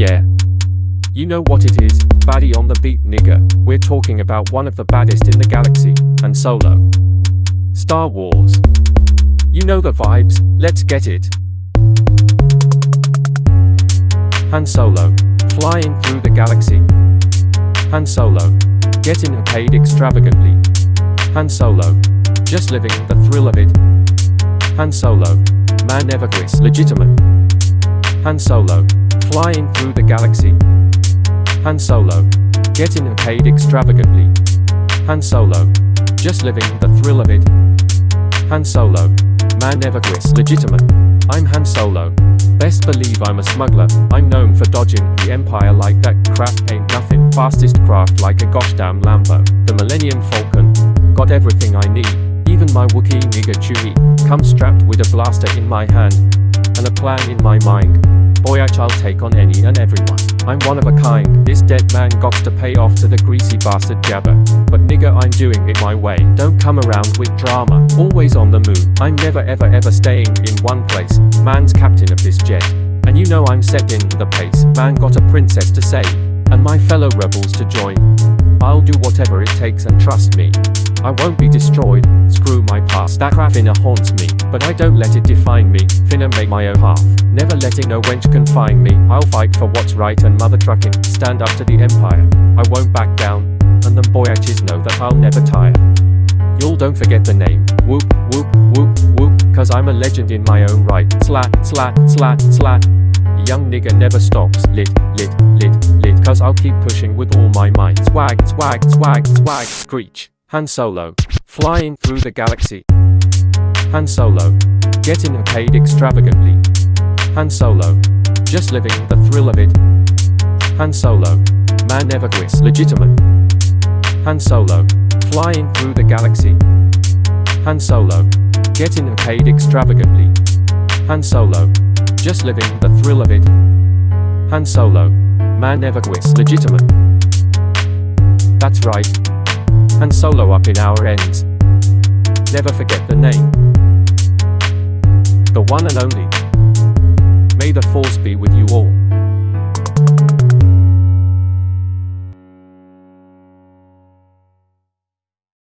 Yeah. You know what it is, baddie on the beat nigga, we're talking about one of the baddest in the galaxy, Han Solo. Star Wars. You know the vibes, let's get it. Han Solo, flying through the galaxy. Han Solo, getting paid extravagantly. Han Solo, just living the thrill of it. Han Solo, man never quits, legitimate. Han Solo, flying through the galaxy. Han Solo, getting paid extravagantly. Han Solo, just living the thrill of it. Han Solo, man never quits, legitimate. I'm Han Solo. Best believe I'm a smuggler, I'm known for dodging the Empire like that crap ain't nothing. Fastest craft like a gosh damn Lambo. The Millennium Falcon. Got everything I need. Even my Wookiee nigga Chewie. Come strapped with a blaster in my hand. And a plan in my mind. I'll take on any and everyone. I'm one of a kind. This dead man got to pay off to the greasy bastard Jabba. But nigga I'm doing it my way. Don't come around with drama. Always on the move. I'm never ever ever staying in one place. Man's captain of this jet. And you know I'm set setting the pace. Man got a princess to save. And my fellow rebels to join. I'll do whatever it takes and trust me. I won't be destroyed, screw my past, that crap finna haunts me, but I don't let it define me, finna make my own path, never letting no wench confine me, I'll fight for what's right and mother trucking, stand up to the empire, I won't back down, and them boyaches know that I'll never tire. Y'all don't forget the name, whoop, whoop, whoop, whoop, cause I'm a legend in my own right, slat, slat, slat, slat, young nigga never stops, lit, lit, lit, lit, cause I'll keep pushing with all my might, swag, swag, swag, swag, screech. Han Solo, flying through the galaxy. Han Solo, getting paid extravagantly. Han Solo, just living the thrill of it. Han Solo, man never quits, legitimate. Han Solo, flying through the galaxy. Han Solo, getting paid extravagantly. Han Solo, just living the thrill of it. Han Solo, man never quits, legitimate. That's right. Han Solo up in our ends. Never forget the name. The one and only. May the force be with you all.